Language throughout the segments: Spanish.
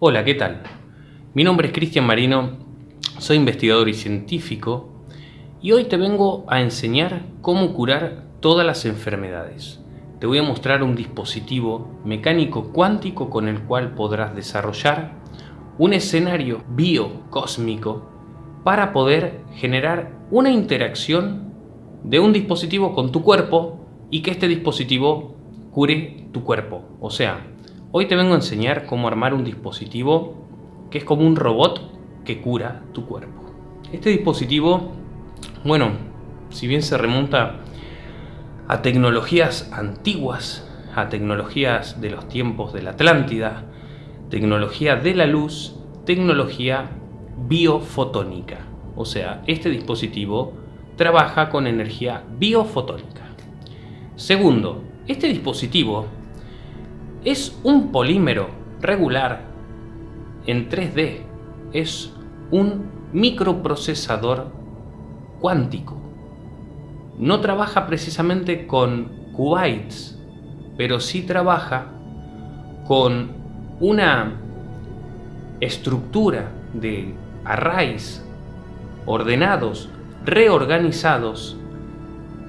Hola, ¿qué tal? Mi nombre es Cristian Marino, soy investigador y científico y hoy te vengo a enseñar cómo curar todas las enfermedades. Te voy a mostrar un dispositivo mecánico cuántico con el cual podrás desarrollar un escenario biocósmico para poder generar una interacción de un dispositivo con tu cuerpo y que este dispositivo cure tu cuerpo. O sea, hoy te vengo a enseñar cómo armar un dispositivo que es como un robot que cura tu cuerpo. Este dispositivo, bueno, si bien se remonta a tecnologías antiguas, a tecnologías de los tiempos de la Atlántida, tecnología de la luz, tecnología biofotónica. O sea, este dispositivo trabaja con energía biofotónica. Segundo, este dispositivo es un polímero regular en 3D. Es un microprocesador cuántico. No trabaja precisamente con qubits, pero sí trabaja con una estructura de arrays ordenados, reorganizados.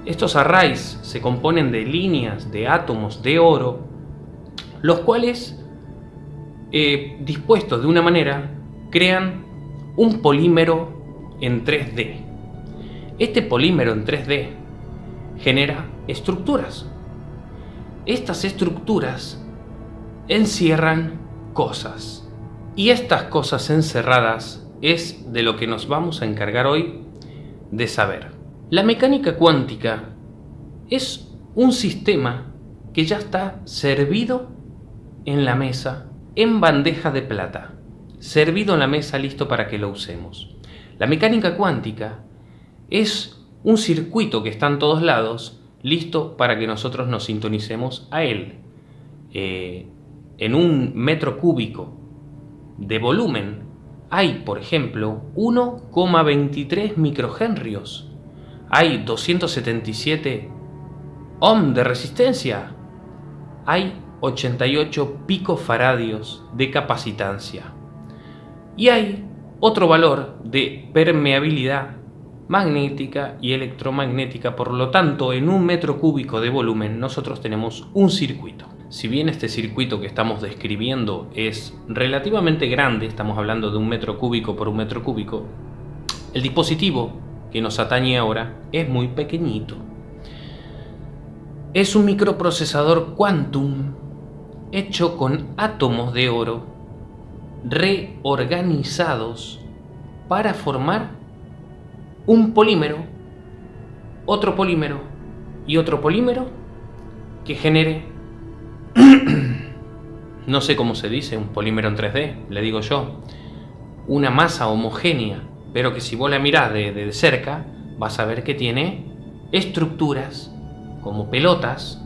Estos arrays se componen de líneas de átomos de oro, los cuales, eh, dispuestos de una manera, crean un polímero en 3D. Este polímero en 3D genera estructuras. Estas estructuras encierran cosas. Y estas cosas encerradas es de lo que nos vamos a encargar hoy de saber. La mecánica cuántica es un sistema que ya está servido en la mesa en bandeja de plata. Servido en la mesa listo para que lo usemos. La mecánica cuántica es un circuito que está en todos lados listo para que nosotros nos sintonicemos a él. Eh, en un metro cúbico de volumen hay, por ejemplo, 1,23 microhenrios. Hay 277 ohm de resistencia. Hay 88 picofaradios de capacitancia. Y hay otro valor de permeabilidad magnética y electromagnética. Por lo tanto, en un metro cúbico de volumen nosotros tenemos un circuito. Si bien este circuito que estamos describiendo es relativamente grande, estamos hablando de un metro cúbico por un metro cúbico, el dispositivo que nos atañe ahora es muy pequeñito. Es un microprocesador quantum hecho con átomos de oro reorganizados para formar un polímero, otro polímero y otro polímero que genere no sé cómo se dice, un polímero en 3D, le digo yo, una masa homogénea, pero que si vos la mirás de, cerca, vas a ver que tiene estructuras como pelotas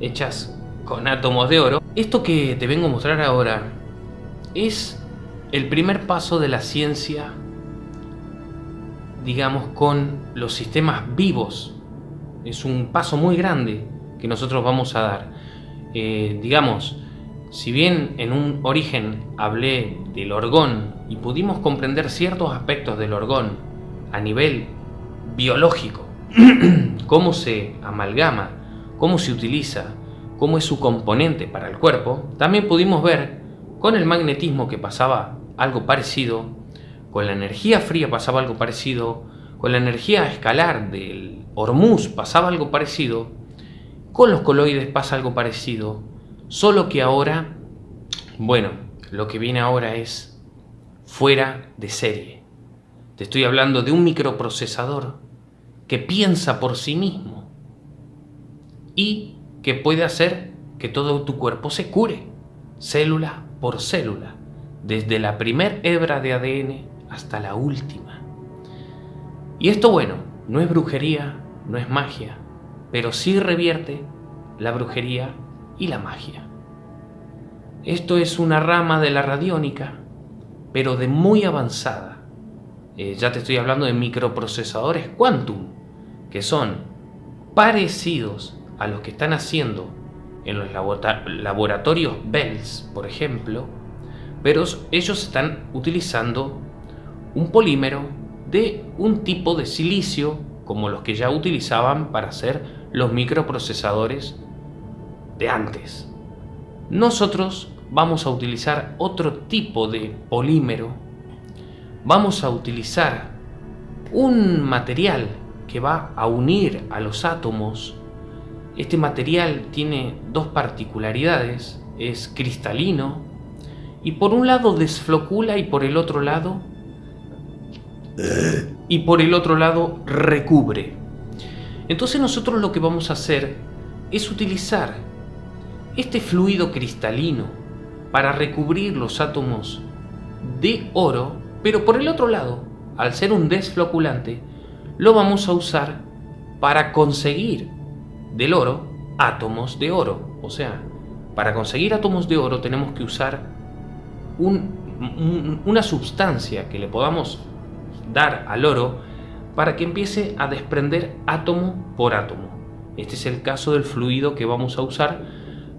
hechas con átomos de oro. Esto que te vengo a mostrar ahora es el primer paso de la ciencia, digamos, con los sistemas vivos. Es un paso muy grande que nosotros vamos a dar. Eh, digamos, si bien en un origen hablé del orgón y pudimos comprender ciertos aspectos del orgón a nivel biológico, cómo se amalgama, cómo se utiliza, cómo es su componente para el cuerpo, también pudimos ver con el magnetismo que pasaba algo parecido, con la energía fría pasaba algo parecido, con la energía escalar del Hormuz pasaba algo parecido, con los coloides pasa algo parecido, solo que ahora, bueno, lo que viene ahora es fuera de serie. Te estoy hablando de un microprocesador que piensa por sí mismo y que puede hacer que todo tu cuerpo se cure, célula por célula, desde la primer hebra de ADN hasta la última. Y esto, bueno, no es brujería, no es magia, pero sí revierte la brujería y la magia. Esto es una rama de la radiónica, pero de muy avanzada. Eh, ya te estoy hablando de microprocesadores quantum, que son parecidos a los que están haciendo en los laboratorios Bells, por ejemplo, pero ellos están utilizando un polímero de un tipo de silicio como los que ya utilizaban para hacer los microprocesadores de antes. Nosotros vamos a utilizar otro tipo de polímero. Vamos a utilizar un material que va a unir a los átomos. Este material tiene dos particularidades. Es cristalino y por un lado desflocula y por el otro lado y por el otro lado recubre. Entonces nosotros lo que vamos a hacer es utilizar este fluido cristalino para recubrir los átomos de oro, pero por el otro lado, al ser un desfloculante, lo vamos a usar para conseguir del oro átomos de oro. O sea, para conseguir átomos de oro tenemos que usar una sustancia que le podamos dar al oro para que empiece a desprender átomo por átomo. Este es el caso del fluido que vamos a usar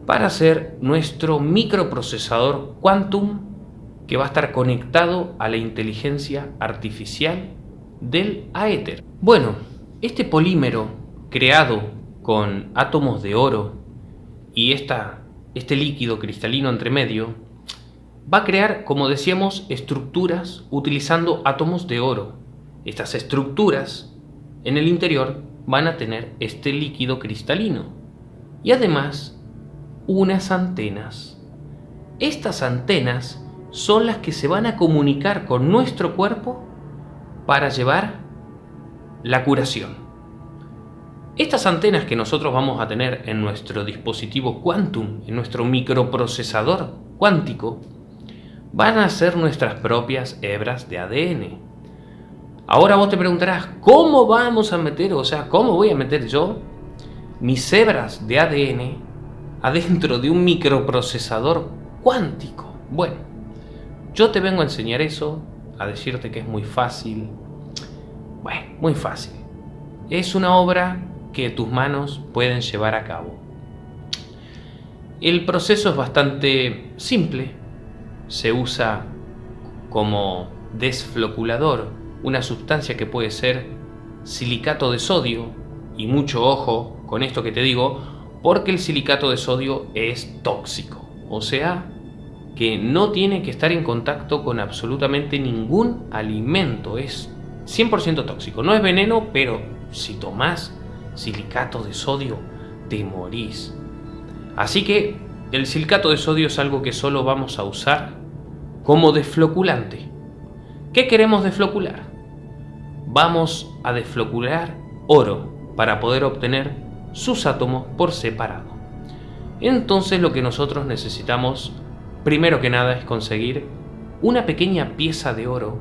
para hacer nuestro microprocesador Quantum que va a estar conectado a la inteligencia artificial del Aether. Bueno, este polímero creado con átomos de oro y este líquido cristalino entre medio va a crear, como decíamos, estructuras utilizando átomos de oro. Estas estructuras en el interior van a tener este líquido cristalino y además unas antenas. Estas antenas son las que se van a comunicar con nuestro cuerpo para llevar la curación. Estas antenas que nosotros vamos a tener en nuestro dispositivo Quantum, en nuestro microprocesador cuántico, van a ser nuestras propias hebras de ADN. Ahora vos te preguntarás, ¿cómo vamos a meter, o sea, cómo voy a meter yo mis hebras de ADN adentro de un microprocesador cuántico? Bueno, yo te vengo a enseñar eso, a decirte que es muy fácil. Bueno, muy fácil. Es una obra que tus manos pueden llevar a cabo. El proceso es bastante simple, se usa como desfloculador una sustancia que puede ser silicato de sodio, y mucho ojo con esto que te digo, porque el silicato de sodio es tóxico, o sea, que no tiene que estar en contacto con absolutamente ningún alimento, es 100% tóxico, no es veneno, pero si tomas silicato de sodio, te morís. Así que el silicato de sodio es algo que solo vamos a usar como desfloculante. ¿Qué queremos desflocular? Vamos a desflocular oro para poder obtener sus átomos por separado. Entonces lo que nosotros necesitamos, primero que nada, es conseguir una pequeña pieza de oro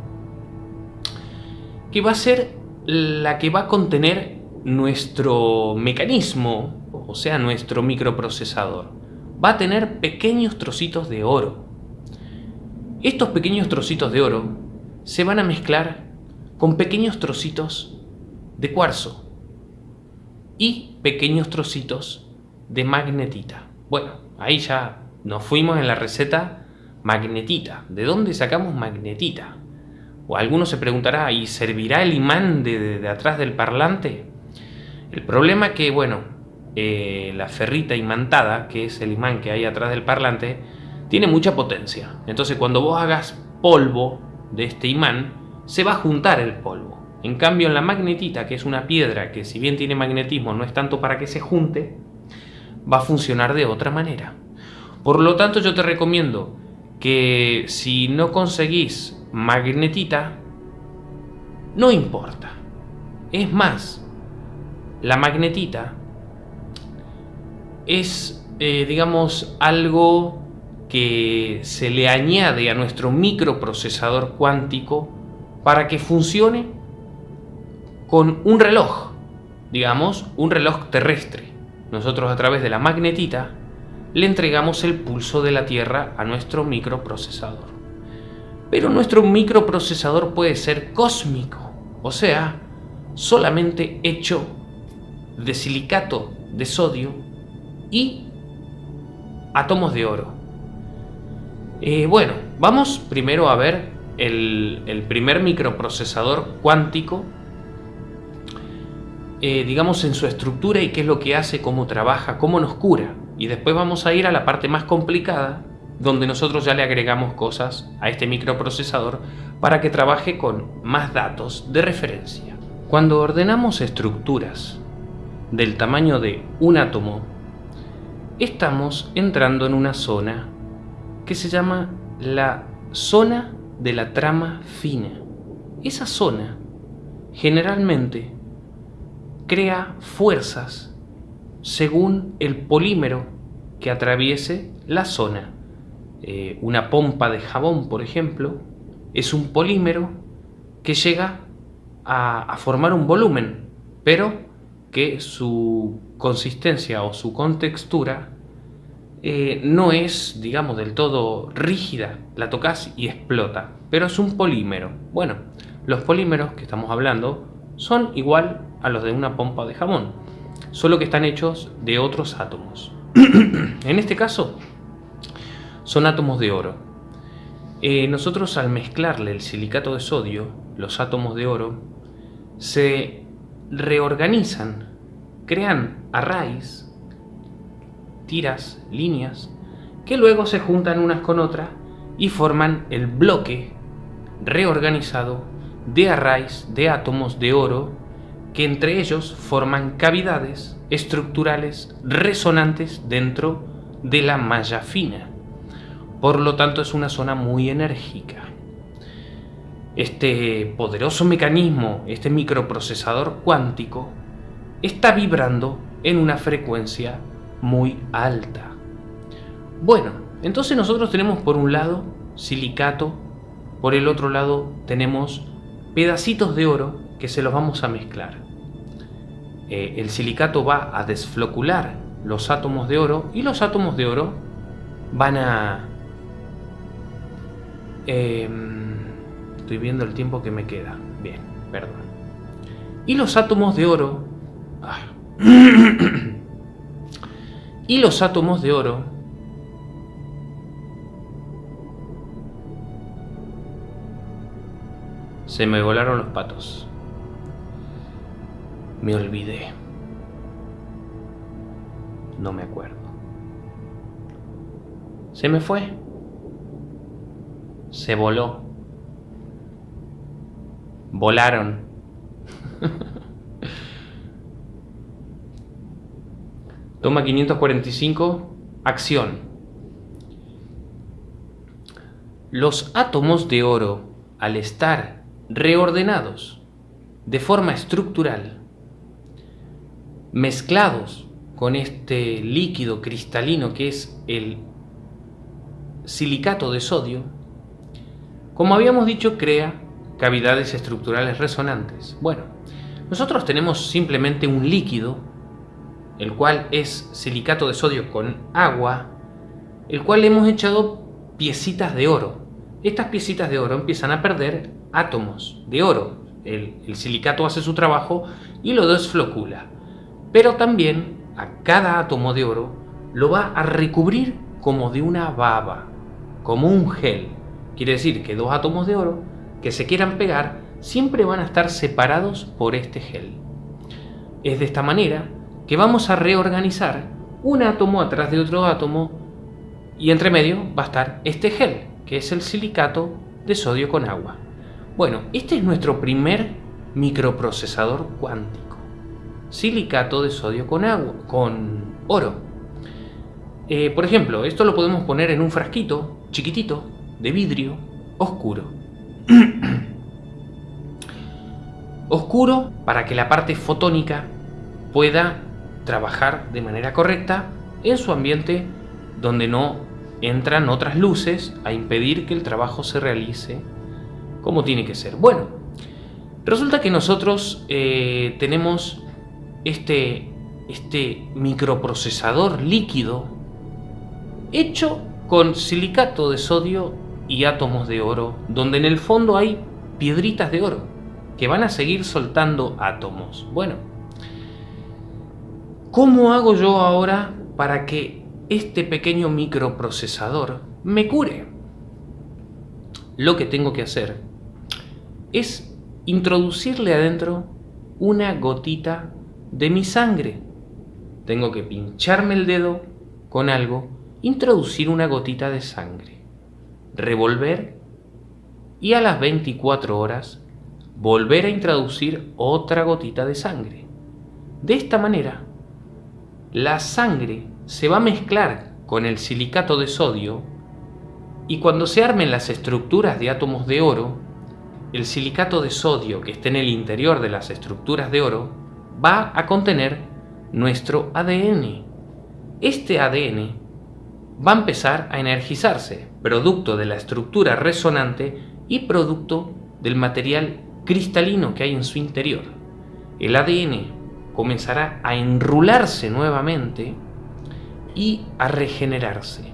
que va a ser la que va a contener nuestro mecanismo, o sea, nuestro microprocesador va a tener pequeños trocitos de oro. Estos pequeños trocitos de oro se van a mezclar con pequeños trocitos de cuarzo y pequeños trocitos de magnetita. Bueno, ahí ya nos fuimos en la receta magnetita. ¿De dónde sacamos magnetita? O alguno se preguntará, ¿y servirá el imán de, de atrás del parlante? El problema es que, bueno, eh, la ferrita imantada, que es el imán que hay atrás del parlante, tiene mucha potencia. Entonces cuando vos hagas polvo de este imán, se va a juntar el polvo. En cambio en la magnetita, que es una piedra que si bien tiene magnetismo no es tanto para que se junte, va a funcionar de otra manera. Por lo tanto yo te recomiendo que si no conseguís magnetita, no importa. Es más, la magnetita es, eh, digamos, algo que se le añade a nuestro microprocesador cuántico para que funcione con un reloj, digamos, un reloj terrestre. Nosotros a través de la magnetita le entregamos el pulso de la Tierra a nuestro microprocesador. Pero nuestro microprocesador puede ser cósmico, o sea, solamente hecho de silicato de sodio y átomos de oro. Eh, bueno, vamos primero a ver el, primer microprocesador cuántico, eh, digamos en su estructura y qué es lo que hace, cómo trabaja, cómo nos cura. Y después vamos a ir a la parte más complicada, donde nosotros ya le agregamos cosas a este microprocesador para que trabaje con más datos de referencia. Cuando ordenamos estructuras del tamaño de un átomo, estamos entrando en una zona que se llama la zona de la trama fina. Esa zona generalmente crea fuerzas según el polímero que atraviese la zona. Eh, una pompa de jabón, por ejemplo, es un polímero que llega a, formar un volumen, pero que su consistencia o su contextura eh, no es, digamos, del todo rígida. La tocas y explota, pero es un polímero. Bueno, los polímeros que estamos hablando son igual a los de una pompa de jabón, solo que están hechos de otros átomos. en este caso, son átomos de oro. Eh, nosotros al mezclarle el silicato de sodio, los átomos de oro, se reorganizan, crean arrays, tiras, líneas, que luego se juntan unas con otras y forman el bloque reorganizado de arrays de átomos de oro que entre ellos forman cavidades estructurales resonantes dentro de la malla fina. Por lo tanto es una zona muy enérgica. Este poderoso mecanismo, este microprocesador cuántico, está vibrando en una frecuencia muy alta. Bueno, entonces nosotros tenemos por un lado silicato, por el otro lado tenemos pedacitos de oro que se los vamos a mezclar. Eh, el silicato va a desflocular los átomos de oro y los átomos de oro van a... Em, Estoy viendo el tiempo que me queda. Bien, perdón. Y los átomos de oro... Y los átomos de oro... Se me volaron los patos. Me olvidé. No me acuerdo. Se me fue. Se voló volaron. Toma 545, acción. Los átomos de oro, al estar reordenados de forma estructural, mezclados con este líquido cristalino que es el silicato de sodio, como habíamos dicho, crea cavidades estructurales resonantes. Bueno, nosotros tenemos simplemente un líquido, el cual es silicato de sodio con agua, el cual hemos echado piecitas de oro. Estas piecitas de oro empiezan a perder átomos de oro. El, el silicato hace su trabajo y lo desflocula. Pero también a cada átomo de oro lo va a recubrir como de una baba, como un gel. Quiere decir que dos átomos de oro que se quieran pegar siempre van a estar separados por este gel. Es de esta manera que vamos a reorganizar un átomo atrás de otro átomo y entre medio va a estar este gel, que es el silicato de sodio con agua. Bueno, este es nuestro primer microprocesador cuántico. Silicato de sodio con agua, con oro. Eh, por ejemplo, esto lo podemos poner en un frasquito chiquitito de vidrio oscuro. Oscuro para que la parte fotónica pueda trabajar de manera correcta en su ambiente donde no entran otras luces a impedir que el trabajo se realice como tiene que ser. Bueno, resulta que nosotros eh, tenemos este, este microprocesador líquido hecho con silicato de sodio y átomos de oro, donde en el fondo hay piedritas de oro que van a seguir soltando átomos. Bueno, ¿cómo hago yo ahora para que este pequeño microprocesador me cure? lo que tengo que hacer es introducirle adentro una gotita de mi sangre. Tengo que pincharme el dedo con algo, introducir una gotita de sangre, revolver y a las 24 horas volver a introducir otra gotita de sangre. De esta manera, la sangre se va a mezclar con el silicato de sodio y cuando se armen las estructuras de átomos de oro, el silicato de sodio que esté en el interior de las estructuras de oro va a contener nuestro ADN. Este ADN va a empezar a energizarse, producto de la estructura resonante y producto del material cristalino que hay en su interior. El ADN comenzará a enrularse nuevamente y a regenerarse.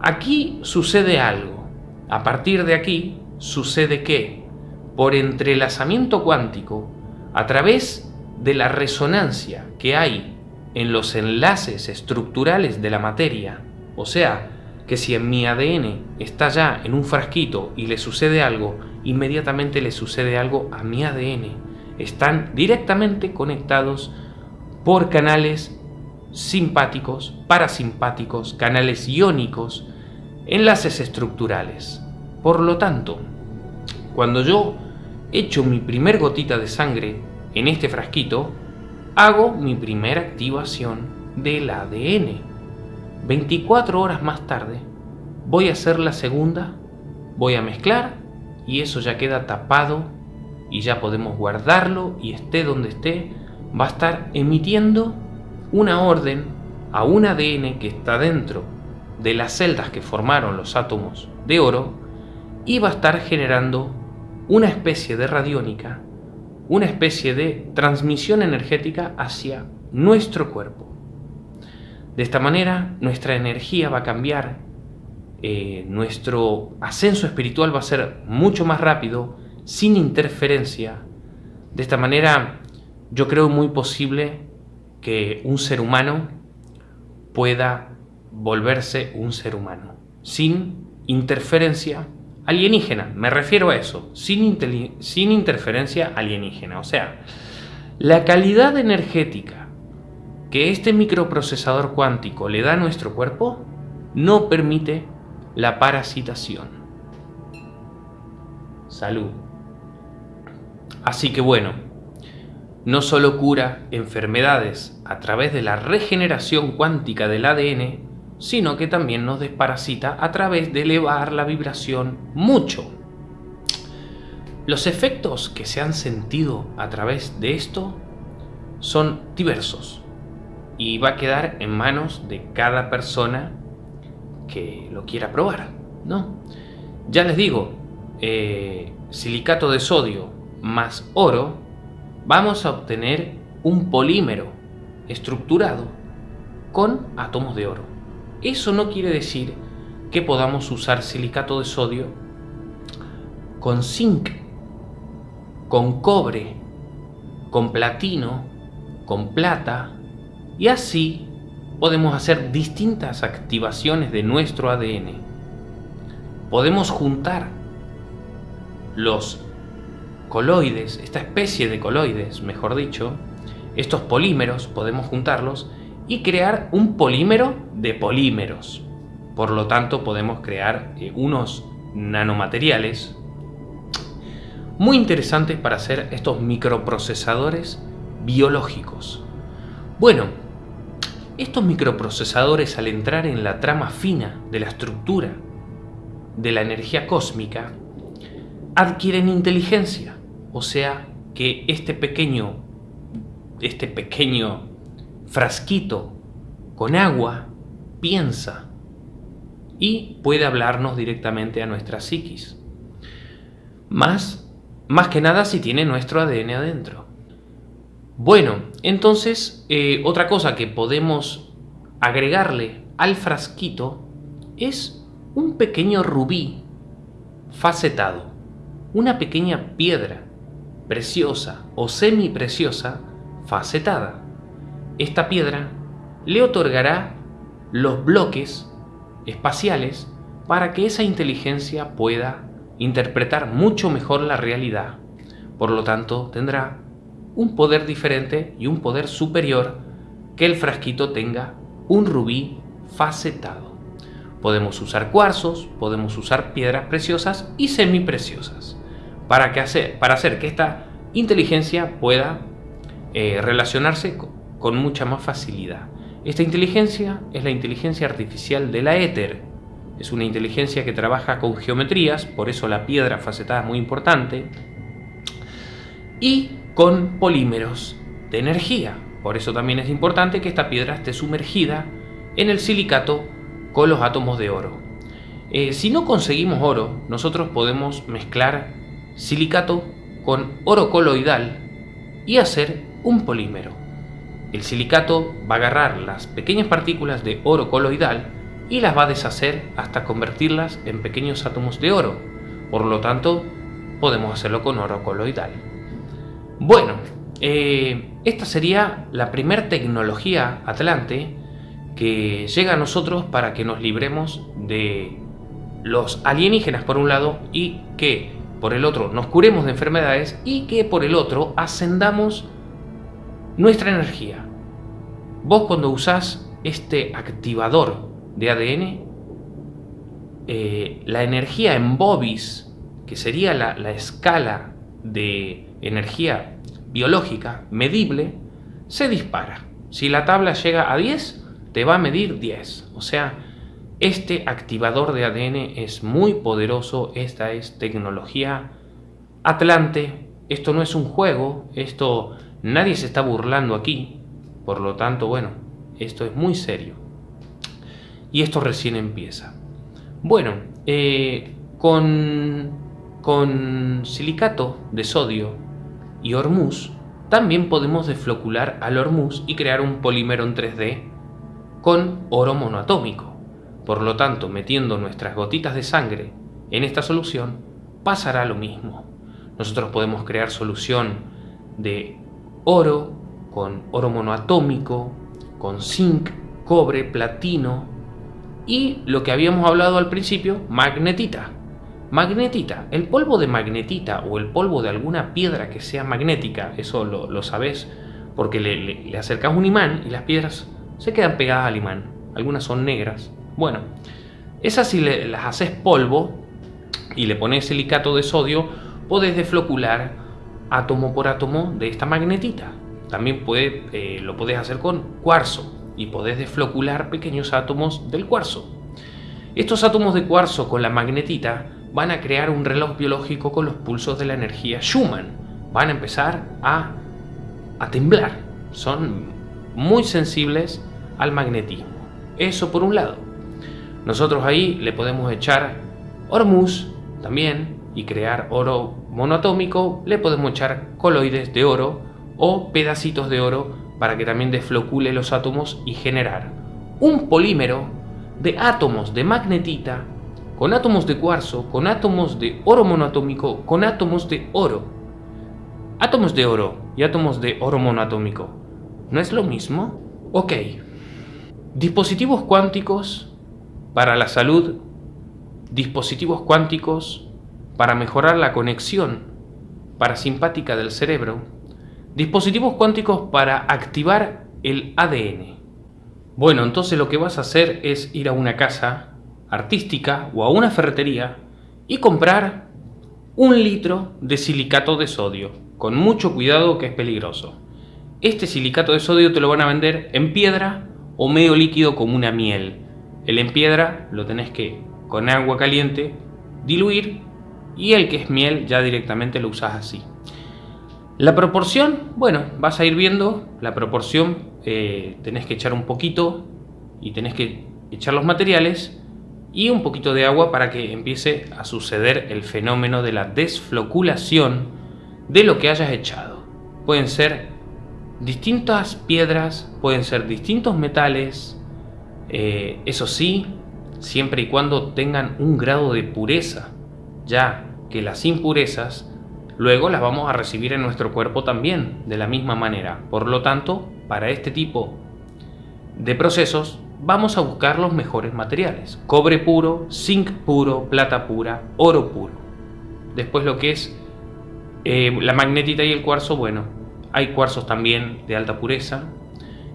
Aquí sucede algo. A partir de aquí sucede que, por entrelazamiento cuántico, a través de la resonancia que hay en los enlaces estructurales de la materia, o sea, que si en mi ADN está ya en un frasquito y le sucede algo, inmediatamente le sucede algo a mi ADN. Están directamente conectados por canales simpáticos, parasimpáticos, canales iónicos, enlaces estructurales. Por lo tanto, cuando yo echo mi primer gotita de sangre en este frasquito, hago mi primera activación del ADN. 24 horas más tarde, voy a hacer la segunda, voy a mezclar y eso ya queda tapado y ya podemos guardarlo y esté donde esté, va a estar emitiendo una orden a un ADN que está dentro de las celdas que formaron los átomos de oro y va a estar generando una especie de radiónica, una especie de transmisión energética hacia nuestro cuerpo. De esta manera nuestra energía va a cambiar, eh, nuestro ascenso espiritual va a ser mucho más rápido, sin interferencia. De esta manera yo creo muy posible que un ser humano pueda volverse un ser humano, sin interferencia alienígena, me refiero a eso, sin, sin interferencia alienígena. O sea, la calidad energética que este microprocesador cuántico le da a nuestro cuerpo no permite la parasitación. Salud. Así que bueno, no solo cura enfermedades a través de la regeneración cuántica del ADN, sino que también nos desparasita a través de elevar la vibración mucho. Los efectos que se han sentido a través de esto son diversos y va a quedar en manos de cada persona que lo quiera probar, ¿no? Ya les digo, eh, silicato de sodio más oro, vamos a obtener un polímero estructurado con átomos de oro. Eso no quiere decir que podamos usar silicato de sodio con zinc, con cobre, con platino, con plata y así podemos hacer distintas activaciones de nuestro ADN. Podemos juntar los coloides, esta especie de coloides, mejor dicho, estos polímeros podemos juntarlos y crear un polímero de polímeros. Por lo tanto, podemos crear eh, unos nanomateriales muy interesantes para hacer estos microprocesadores biológicos. Bueno, estos microprocesadores al entrar en la trama fina de la estructura de la energía cósmica adquieren inteligencia, o sea que este pequeño este pequeño frasquito con agua piensa y puede hablarnos directamente a nuestra psiquis. Más, más que nada si tiene nuestro ADN adentro. Bueno, entonces eh, otra cosa que podemos agregarle al frasquito es un pequeño rubí facetado, una pequeña piedra preciosa o semipreciosa facetada esta piedra le otorgará los bloques espaciales para que esa inteligencia pueda interpretar mucho mejor la realidad. Por lo tanto, tendrá un poder diferente y un poder superior que el frasquito tenga un rubí facetado. Podemos usar cuarzos, podemos usar piedras preciosas y semipreciosas para, que hacer, para hacer que esta inteligencia pueda eh, relacionarse con mucha más facilidad. Esta inteligencia es la inteligencia artificial de la éter. Es una inteligencia que trabaja con geometrías, por eso la piedra facetada es muy importante. Y con polímeros de energía. Por eso también es importante que esta piedra esté sumergida en el silicato con los átomos de oro. Eh, si no conseguimos oro, nosotros podemos mezclar silicato con oro coloidal y hacer un polímero. El silicato va a agarrar las pequeñas partículas de oro coloidal y las va a deshacer hasta convertirlas en pequeños átomos de oro. Por lo tanto, podemos hacerlo con oro coloidal. Bueno, eh, esta sería la primera tecnología atlante que llega a nosotros para que nos libremos de los alienígenas por un lado y que por el otro nos curemos de enfermedades y que por el otro ascendamos nuestra energía. Vos cuando usás este activador de ADN, eh, la energía en bobis, que sería la, la escala de energía biológica medible, se dispara. Si la tabla llega a 10, te va a medir 10. O sea, este activador de ADN es muy poderoso, esta es tecnología Atlante, esto no es un juego, esto nadie se está burlando aquí, por lo tanto, bueno, esto es muy serio. Y esto recién empieza. Bueno, eh, con, con silicato de sodio y hormuz, también podemos desflocular al hormuz y crear un polímero en 3D con oro monoatómico. Por lo tanto, metiendo nuestras gotitas de sangre en esta solución, pasará lo mismo. Nosotros podemos crear solución de oro con oro monoatómico, con zinc, cobre, platino y lo que habíamos hablado al principio, magnetita. Magnetita, el polvo de magnetita o el polvo de alguna piedra que sea magnética, eso lo, sabes porque le, le, acercas un imán y las piedras se quedan pegadas al imán. Algunas son negras. Bueno, esas si las haces polvo y le pones silicato de sodio, podés desflocular átomo por átomo de esta magnetita. También puede, eh, lo podés hacer con cuarzo y podés desflocular pequeños átomos del cuarzo. Estos átomos de cuarzo con la magnetita van a crear un reloj biológico con los pulsos de la energía Schumann. Van a empezar a, a temblar. Son muy sensibles al magnetismo. Eso por un lado. Nosotros ahí le podemos echar hormuz también y crear oro monoatómico. Le podemos echar coloides de oro o pedacitos de oro para que también desflocule los átomos y generar un polímero de átomos de magnetita con átomos de cuarzo, con átomos de oro monoatómico, con átomos de oro. Átomos de oro y átomos de oro monoatómico. ¿No es lo mismo? Ok. Dispositivos cuánticos para la salud. Dispositivos cuánticos para mejorar la conexión parasimpática del cerebro. Dispositivos cuánticos para activar el ADN. Bueno, entonces lo que vas a hacer es ir a una casa artística o a una ferretería y comprar un litro de silicato de sodio, con mucho cuidado que es peligroso. Este silicato de sodio te lo van a vender en piedra o medio líquido como una miel. El en piedra lo tenés que con agua caliente diluir y el que es miel ya directamente lo usas así. La proporción, bueno, vas a ir viendo la proporción, eh, tenés que echar un poquito y tenés que echar los materiales y un poquito de agua para que empiece a suceder el fenómeno de la desfloculación de lo que hayas echado. Pueden ser distintas piedras, pueden ser distintos metales, eh, eso sí, siempre y cuando tengan un grado de pureza, ya que las impurezas luego las vamos a recibir en nuestro cuerpo también de la misma manera. Por lo tanto, para este tipo de procesos vamos a buscar los mejores materiales. Cobre puro, zinc puro, plata pura, oro puro. Después lo que es eh, la magnetita y el cuarzo, bueno, hay cuarzos también de alta pureza.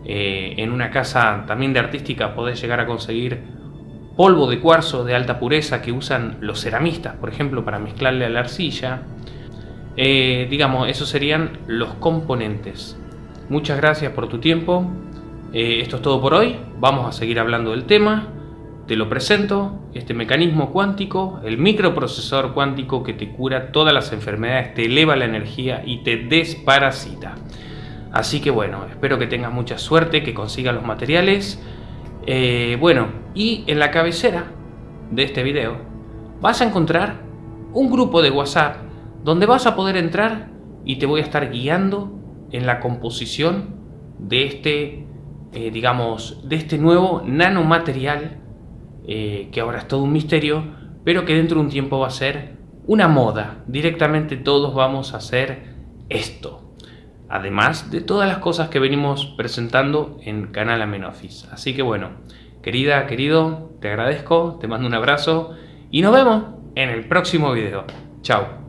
Eh, en una casa también de artística podés llegar a conseguir polvo de cuarzo de alta pureza que usan los ceramistas, por ejemplo, para mezclarle a la arcilla. Eh, digamos, esos serían los componentes. Muchas gracias por tu tiempo. Eh, esto es todo por hoy. Vamos a seguir hablando del tema. Te lo presento, este mecanismo cuántico, el microprocesor cuántico que te cura todas las enfermedades, te eleva la energía y te desparasita. Así que bueno, espero que tengas mucha suerte, que consigas los materiales. Eh, bueno, y en la cabecera de este video vas a encontrar un grupo de WhatsApp donde vas a poder entrar y te voy a estar guiando en la composición de este, eh, digamos, de este nuevo nanomaterial eh, que ahora es todo un misterio, pero que dentro de un tiempo va a ser una moda. Directamente todos vamos a hacer esto. Además de todas las cosas que venimos presentando en Canal Amenofis. Así que bueno, querida, querido, te agradezco, te mando un abrazo y nos vemos en el próximo video. Chao.